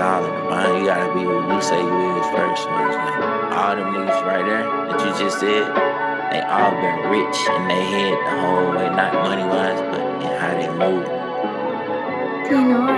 solid. You gotta be who you say you is first. You know what All them niggas right there that you just said, they all been rich and they head the whole way, not money wise, but in how they move. You know.